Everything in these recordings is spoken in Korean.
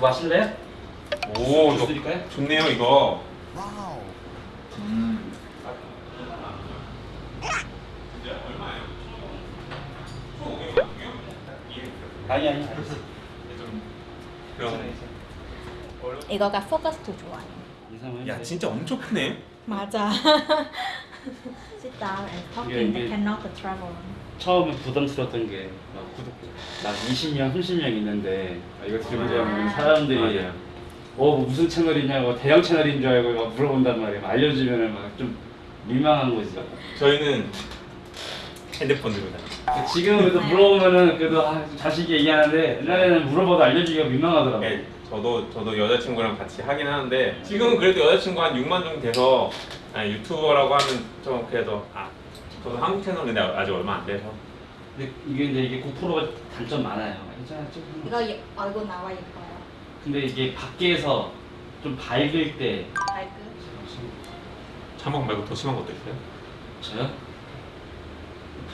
마실래? 오, 주스 저, 드릴까요? 좋네요 이거. 아니 아니 아니. 그럼. 이거가 포커스도 좋아요. 야 진짜 엄청 크네. 맞아. Sit down and talking, 이게- but cannot travel. 처음에 부담스러웠던 게나 구독 나 20명 30명 있는데 아, 이거 들으면 사람들이 맞아요. 어 무슨 채널이냐고 대형 채널인 줄 알고 막 물어본단 말이야 막 알려주면 막좀 민망한 거지. 저희는 핸드폰 들고 다녀. 지금 그래도 물어보면은 그래도 아, 좀 자식이 얘기하는데 옛날에는 물어봐도 알려주기가 민망하더라고 네, 저도 저도 여자친구랑 같이 하긴 하는데 지금은 그래도 여자친구 한 6만 정도 돼서 아, 유튜버라고 하면 좀 그래도 아 저도 한국 채널인데 아직 얼마 안 돼서 근데 이게 이제 이게 고프로가 단점 많아요 괜찮아 조금. 이거 예- 얼굴 나와 예뻐요. 근데 이게 밖에서 좀 밝을 때 발끝. 자막 말고 더 심한 것도 있어요? 저요?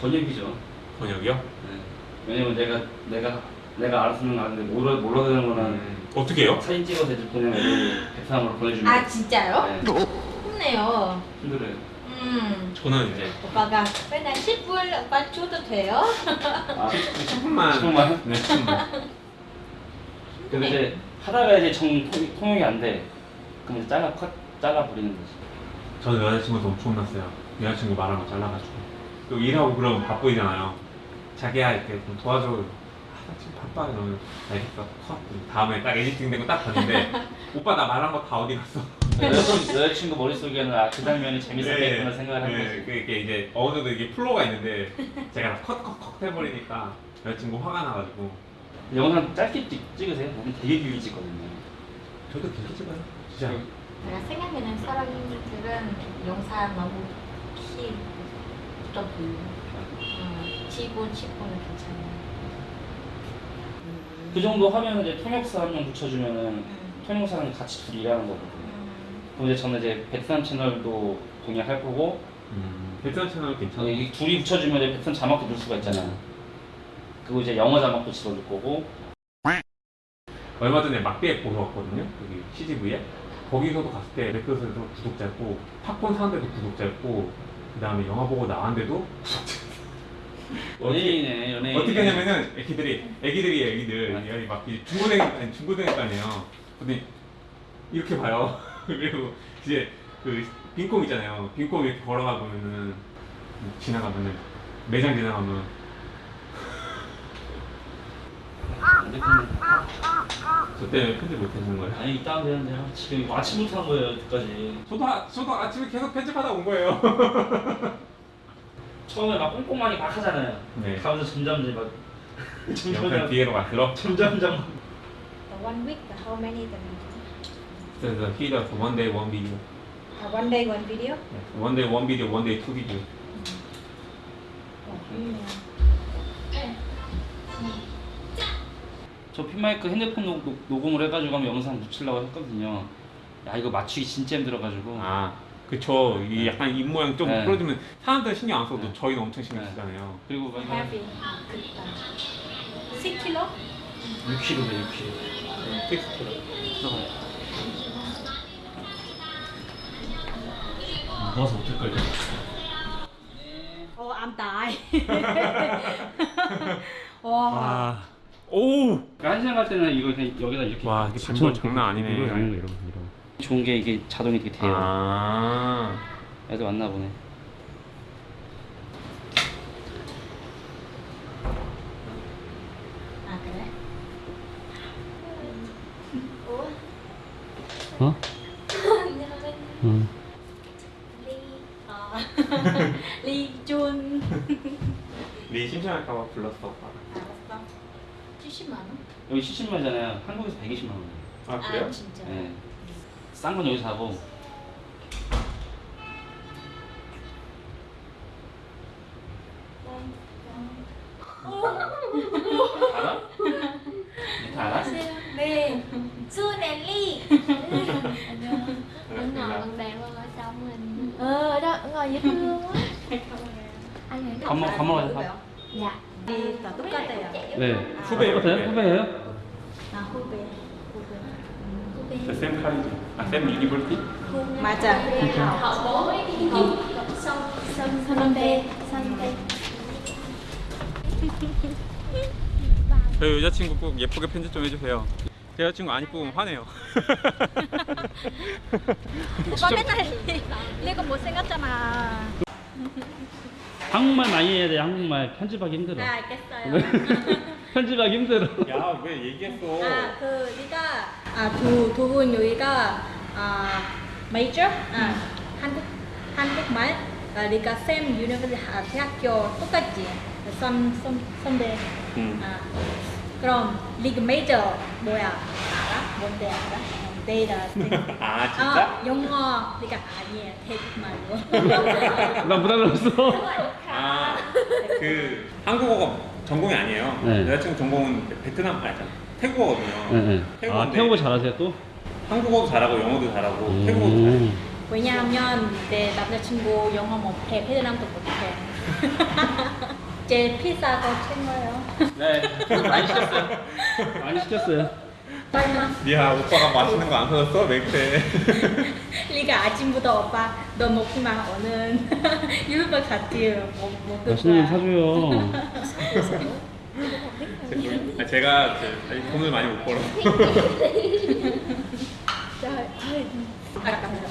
번역이죠 번역이요? 네. 왜냐면 내가 내가 내가 알아서는 아는데 몰라 몰라 되는 거는 음, 어떻게 해요? 사진 찍어서 이제 보내면 베트남으로 보내주면 아 진짜요? 네, 좋네요. 힘들어요 음. 저는 이제 오빠가 맨날 10분 오빠 줘도 돼요? 아 10분만. 10분만? 네 10분만. 근데 이제 하다가 이제 정 통- 통역이 안돼. 그럼 이제 잘라 컷 잘라 버리는 거지. 저는 여자친구도 엄청 혼났어요. 여자친구 말한 거 잘라가지고. 또 일하고 그러면 바쁘잖아요. 자기야 이렇게 좀 도와줘. 아, 나 지금 바빠 이러면 알겠어 컷. 다음에 딱 에디팅 된거딱 봤는데 오빠 나 말한 거 다 어디 갔어 여자친구, 여자친구 머릿속에는 아, 그 장면이 재밌었겠구나 네, 생각을 한 네, 거지 그게 이제 어느 정도 이게 플로가 있는데 제가 컷컷컷 해버리니까 여자친구 화가 나가지고 영상 짧게 찍, 찍으세요? 나는 되게 길게 찍거든요 저도 계속 찍어요 진짜 내가 생각하는 사람들은 영상 너무. 음, 7분, 10분은 괜찮아요. 그 정도 하면 이제 통역사 한 명 붙여주면은 음. 통역사랑 같이 둘이 일하는 거거든요 음. 그럼 이제 저는 이제 베트남 채널도 공략할 거고 음, 베트남 채널 괜찮아 이 둘이 붙여주면 이제 베트남 자막도 넣을 수가 있잖아 요. 그리고 이제 영어 자막도 집어넣을 거고. 얼마 전에 막대 보러 왔거든요. 여기 CGV에. 거기서도 갔을 때 넷플릭스에도 구독자였고 팝콘 사는데도 구독자였고 그 다음에 영화 보고 나왔는데도 연예인이네 연예인. 어떻게 하냐면은 애기들이 애기들이에요 애기들 여기 막 이제 중고등 아니 중고등학교 아니에요. 근데 이렇게 봐요 그리고 이제 그 빈콩 있잖아요. 빈콩 이렇게 걸어가 보면은 지나가면은 매장 지나가면 저 때문에 편집 못해주는 거예요? 아니 이따 하면 되는데 지금 아침부터 한 거예요 여기까지. 저도 아, 저도 아침에 계속 편집하다 온 거예요. 처음에 막 꼼꼼하게 막 하잖아요. 네. 가면서 점점 이제 막 점점 뒤에로 갈수록 점점 점 The one week, the how many the 그 래서 히더 one day one video the one day one video? one day one video one day two video 저 핀마이크 핸드폰 녹, 녹- 녹음을 해가지고 한번 영상 묻히려고 했거든요 야 이거 맞추기 진짜 힘들어가지고 아 그쵸 이 약간 입 모양 좀 네. 풀어주면 사람들 신경 안 써도 네. 저희는 엄청 신경 네. 쓰잖아요 그리고 막 Heavy. 10kg? 6kg네 6kg 들어가요 무거워서 어떡걸요 Oh, I'm die. 와. 와 오우! 그러니까 한시간 갈 때는 이거 그냥 여기다 이렇게 와 이게 받쳐놓고 짐벌 장난 아니네. 이거 아닌 거 이러고 이러고 좋은 게 이게 자동이 이렇게 돼요. 아. 애들 왔나 보네 아 그래? 오. 어? 응 리. 아. 리준. 네 심심할까봐 불렀어 오빠 알았어. 70만 원? 여기 70만이잖아요 한국에서 120만 원 아 그래요? 아 진짜. 네. 싼 건 여기서 하고 알아? 밑에 알아? 네. 수넬리. Nó ngồi bằng đèn luôn ở trong mình Ờ đó, ngồi dễ thương quá. Anh nghĩ 밥, 먹, 밥 먹어 야돼 밥. Dạ 다 똑같아요. 네 후배예요, 똑같아요? 후배. 후배예요? 아 후배. 후배. 쌤 카리지. 아, 쌤 유니버시티? 맞아. họ bố học xong xong xong bê xong 저희 여자친구 꼭 예쁘게 편집 좀 해주세요. 제 여자친구 안 이쁘면 화내요. 오빠 맨날 내가 못생겼잖아. 한국말 많이 해야 돼. 한국말 편집하기 힘들어. 아, 알겠어요. 편집하기 힘들어. 야, 왜 얘기했어? 아, 그 네가 아, 두, 두분 여기가 아, major 아, 한국 한국말 아, 네가 쌤 유니버시티 아, 대학교 똑같지. 선, 선, 선배. 응. 아, 그럼 리그 메이저 뭐야? 알아? 뭔데 알아? 어, 데이터. 아, 아, 영어 그러니까 아니에요. 태국말로. 나 부담스러웠어. 아, 그 한국어가 전공이 아니에요. 네. 여자친구 전공은 베트남 아니 태국어거든요. 네, 네. 아, 태국어 잘하세요 또? 한국어도 잘하고 영어도 잘하고 태국어도 잘해. 음. 왜냐하면 내 남자친구 영어 못해, 베트남도 못해. 제 피자도 챙겨요. 네, 많이 시켰어요. 많이 시켰어요. 빨리 야, 오빠가 맛있는 거 안 사줬어? 맥주. 리가 아침부터 오빠 너 먹기만 오는 유럽 같이 먹, 맛있는 거. 사줘요. 아, 제가 그, 아직 돈을 많이 못 벌어. Trời ơi. À, cầm rồi.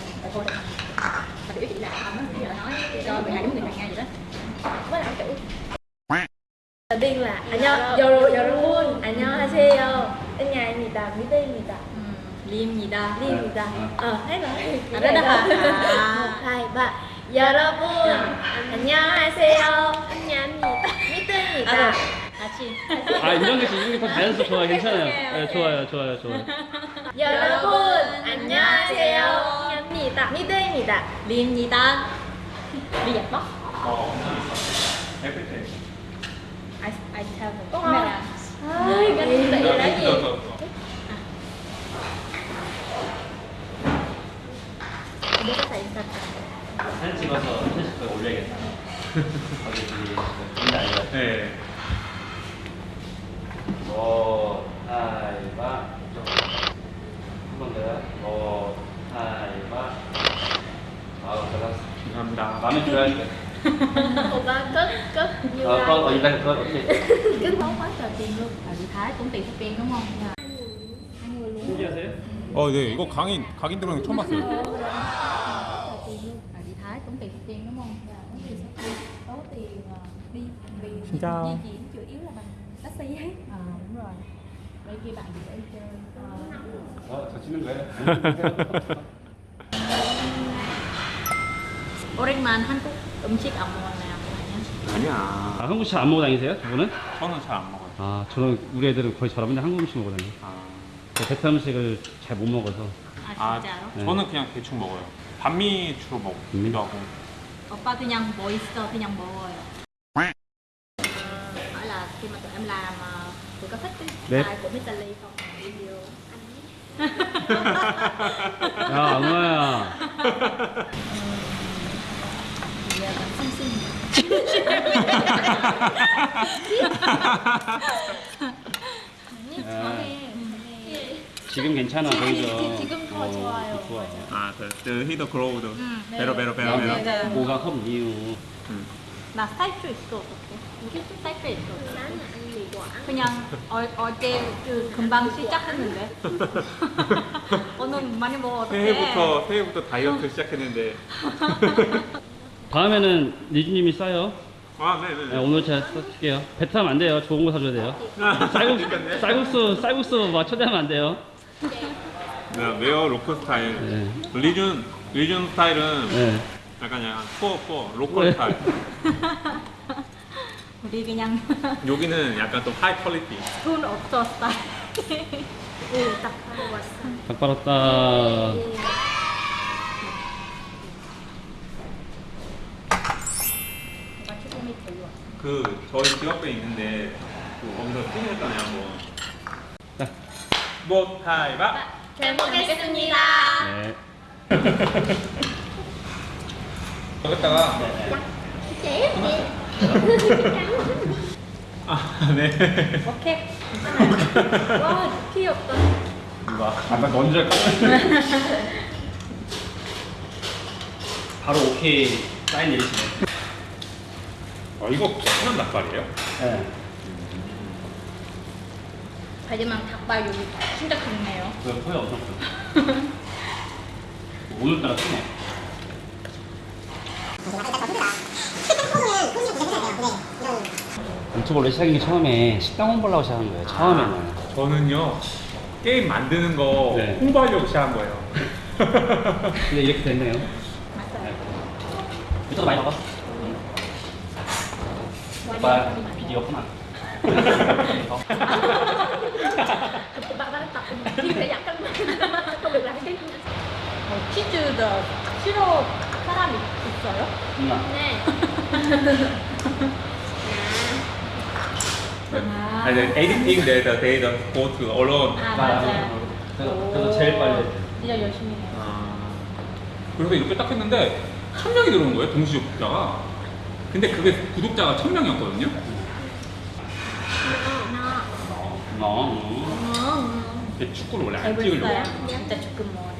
Rồi 리입니다. 리입니다 어 해봐 아, 그래, 아. một hai ba 여러분 안녕하세요 은야입니다 미드입니다 아, 같이. 아, 이정재 씨, 이정재 더 자연스럽게 좋아요. 괜찮아요. 네, 좋아요, 좋아요, 좋아요. 여러분 안녕하세요 은야입니다 미드입니다 리입니다. 리 예뻐? 어, 에프테. I, I tell the camera. ơi ganh tị là gì Biết cái gì sao? 사진 찍어서 페이스북에 올려야겠다. 거기 저기 인지 알려. 네. 뭐 하이바 한번 더요. 뭐 하이바. 아우 잘했어. 감사합니다. 마음에 들어야겠다. Opa cất cất như 어, like 어, 이거 그거 오케이. cất máu quá trời tiền luôn À, chị Thái cũng tiền tiền đúng không? 신기하세요? 어, 네. 이거 강인 각인 들어오는 거 처음 봤어요. À, chị Thái cũng tiền tiền đúng không? có tiền ờ, đi vì Xin chào. di chuyển chủ yếu là bằng taxi hết À, đúng rồi. vậy kia bạn dễ chơi Ờ, 어, 저 찍는 거예요? 오랜만 한국 음식 안 먹었나요? 아니야. 아, 한국 잘안 먹어 다니세요? 두 분은? 저는 잘 안 먹어요. 아, 저는 우리 애들은 거의 잘 없는데 한국 음식 먹어 다녀요. 아, 저 베트남 음식을 잘 못 먹어서. 아, 진짜로? 네. 저는 그냥 대충 먹어요. 반미 주로 음. 먹기도 하고. 오빠 그냥 뭐 있어 그냥 먹어요. hỏi là khi mà tụi em làm ờ, tụi có thích cái 네. style của Mr. Lee không? Video. 야, 엉아야. Giờ còn xinh xinh. 야, 지금 괜찮아 보이죠? 지금 더 어, 좋아요. 좋아. 아, 그, 그 히더 그로우드. 네. 베러 베러 베러 베러. 네, 네. 뭐가 컵 이유. 음. 나 스타일도 있어 있어 là ăn mì quả 그냥 어, 어제 그 금방 시작했는데 오늘 많이 먹어 어떡해 새해부터 새해부터 다이어트 시작했는데. 다음에는 리즈님이 싸요. 아, 네, 네. 네, 오늘 제가 써줄게요. 베트남 안 돼요. 좋은 거 사줘야 돼요. 아, 쌀국수. 쌀국수, 쌀국수 막 초대하면 안 돼요. 네, 웨어 로컬 스타일. 네. 리준 리준 스타일은 네. 약간 약간 포포 로컬 네. 스타일. 우리 그냥 여기는 약간 좀 하이 퀄리티. 돈 없어 스타일 ừ tập ăn 왔어 닭 빨았다. 그 저희 집 앞에 있는데 그 거기서 팀이었잖아요 한번. 자. 뭐 하이바. 잘 먹겠습니다 네. 여기다가 아 네. 오케이 와 귀엽다 누가 아까 먼저 할까? 바로 오케이 사인 내리시네. 아 이거 베트남 닭발이에요? 네. 하지만 닭발 여기 진짜 좋네요. 그 소리 엄청 커. 오늘따라 크네. 유튜브 원래 시작인 게 처음에 식당 홍보하려고 시작한 거예요. 처음에는. 저는요 게임 만드는 거 네. 홍보하려고 시작한 거예요. 근데 이렇게 됐네요. 맞아요. 유튜브 많이 봐봐. 오빠 비디오 하나. không được làm cái 어, 치즈도 싫어 사람이 있어요? 누나. nè 아. editing that they don't go to alone. 아 맞아요. 그래서, 그래서 제일 빨리. 진짜 열심히 해요. 아, 그래서 이렇게 딱 했는데 천 명이 들어온 거예요 동시 구독자가. 근데 그게 구독자가 천 명이었거든요. nó 너. 음. 어, 근데 축구를 원래 안 찍으려고. 진짜 조금 먹어요.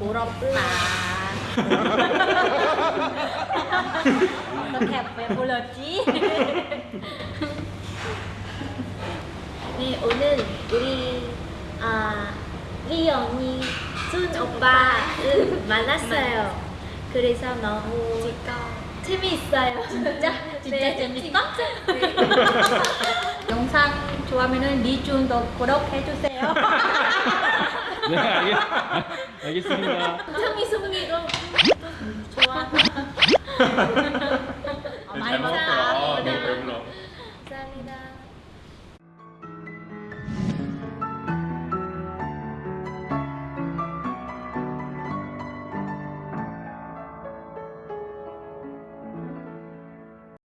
부럽다. 어떻게 배불렀지? 네 오늘 우리 아 리언이 준 오빠 응, 만났어요 그래서 너무 재미있어요 진짜 진짜 재밌어? 네. 영상 좋아하면은 리준도 구독해주세요. 네, 알겠, 알겠습니다. 성이 송이도 좋아 어, 많이 잘 먹었어